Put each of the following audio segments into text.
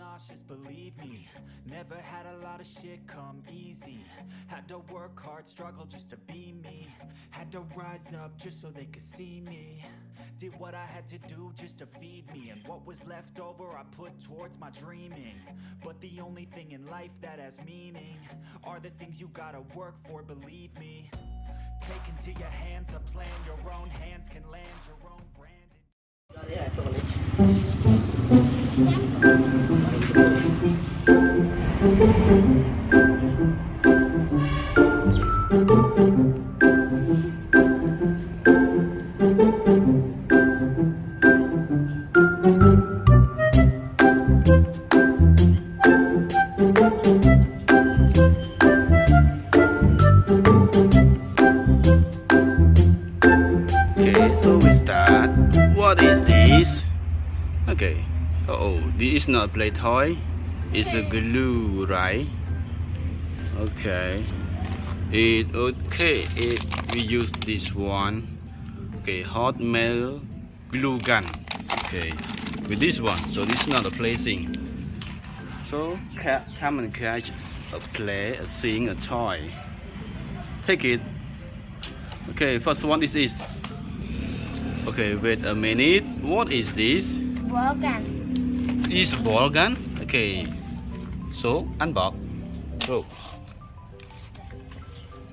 nauseous, believe me. Never had a lot of shit come easy. Had to work hard, struggle just to be me. Had to rise up just so they could see me. Did what I had to do just to feed me. And what was left over I put towards my dreaming. But the only thing in life that has meaning Are the things you gotta work for, believe me. Take into your hands a plan. Your own hands can land your own brand Okay, so we start. What is this? Okay. Oh, this is not a play toy. It's a glue, right? Okay. It okay. It we use this one. Okay, hot metal glue gun. Okay, with this one. So this is not a play thing. So come and catch a play, a thing, a toy. Take it. Okay, first one is this. Okay, wait a minute. What is this? ball gun. Is ball gun? Okay. So unbox. Go.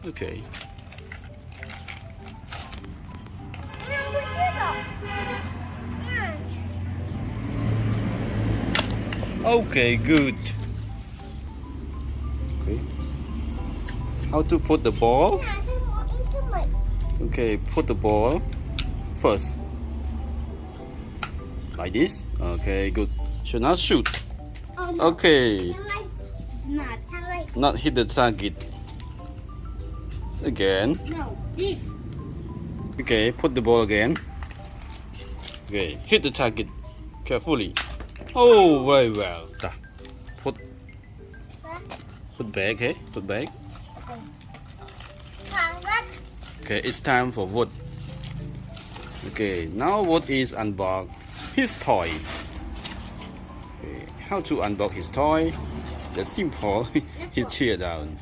Okay. Okay, good. Okay. How to put the ball? Okay, put the ball first. Like this. Okay, good. Should not shoot. Ờ, no. Okay. Thằng này. Mà thằng này. Not hit the target. Again. No, this. Okay, put the ball again. Okay, hit the target carefully. Oh, very well. Put put back, okay? Put back. Okay, it's time for wood. Okay, now wood is unbox? His toy. How to unbox his toy? The simple. he tear down.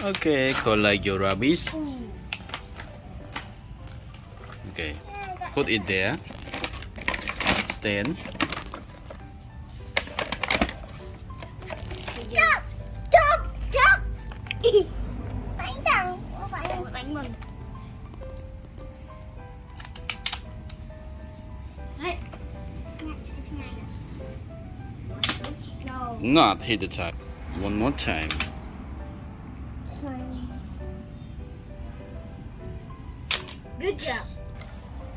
Okay, collect your rubbish. Okay, put it there. Stand. Not hit the target. One more time. Good job.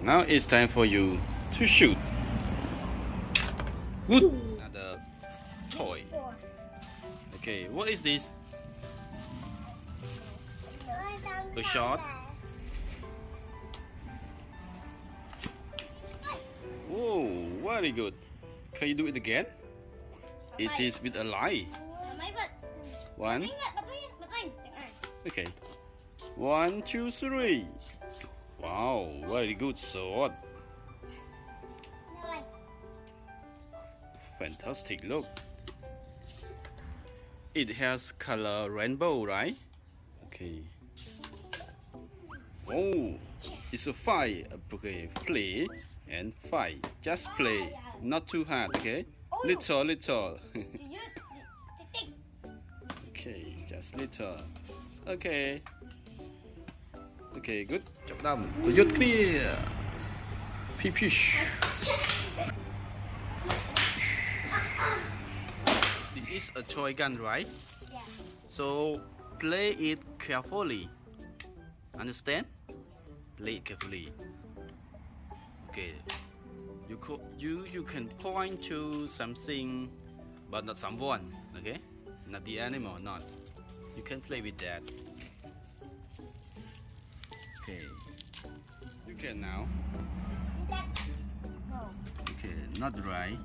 Now it's time for you to shoot. Good. Another toy. Okay, what is this? A shot? Very good. Can you do it again? It is with a lie. One. Đánh lại, bật lên, bật lên. Đánh này. Okay. One, two, three. Wow, very good sword. Fantastic look. It has color rainbow, right? Okay. Oh, it's a fire. Okay, play and five. Just play, not too hard, okay? Little, little. okay, just little. Okay. Okay, good. Job done. The yacht clear. Pee pee. This is a toy gun, right? Yeah. So play it carefully. Understand? Play it carefully. Okay. You co- you you can point to something, but not someone. Okay? Not the animal. Not. You can play with that. Okay. You can now. Okay. Not dry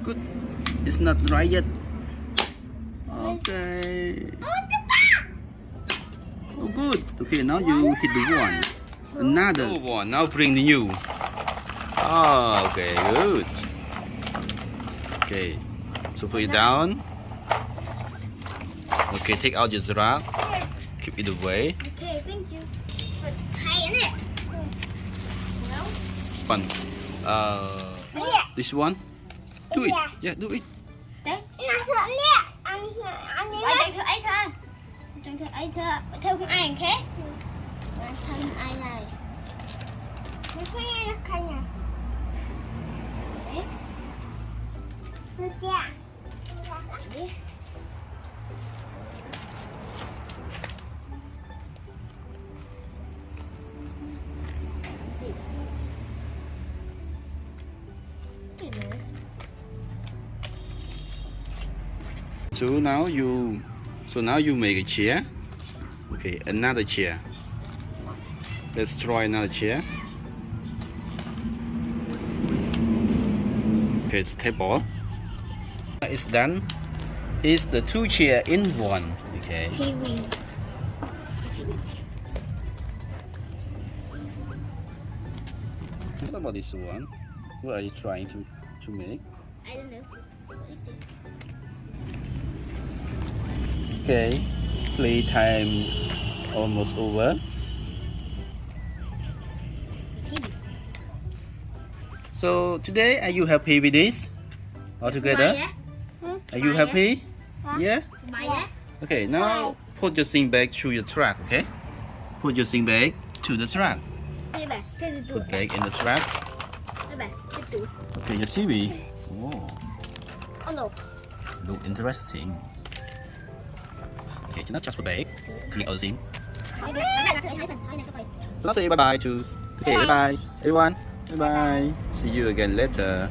Good. It's not dry yet. Okay. Oh. Oh, good. Okay, now you hit the one. Another one. Now bring the new. Oh, okay, good. Okay, so put it down. Okay, take out your giraffe. Keep it away. Okay, thank you. But hay in it. No. One. Uh, Yeah. this one. Do it. Yeah. Yeah, do it. Đấy. Nó sợ liệt. Anh anh ấy. Ở đây thử ấy thôi. Trong thử ấy thôi. Theo không ai khác. Bản thân ai này. So now you, so now you make a chair. Okay, another chair. Let's try another chair. Okay, it's table. It's done. is the two chair in one. Okay. Kiwi. What about this one? What are you trying to to make? I don't know. Okay, playtime almost over. So today, are you happy with this? All together? Are you happy? Yeah. Á. Okay, now put your thing back to your truck. Okay. Put your thing back to the truck. Đây bà, cái gì tụi Put back in the truck. Đây bà, cái tụi. Okay, your CV. Oh, Oh no. look interesting. Okay, not just put back. All the thing. Đây đây, cái này là cái hai phần, cái này cái bài. So let's say bye bye to. Okay, bye bye everyone. Bye bye. See you again later.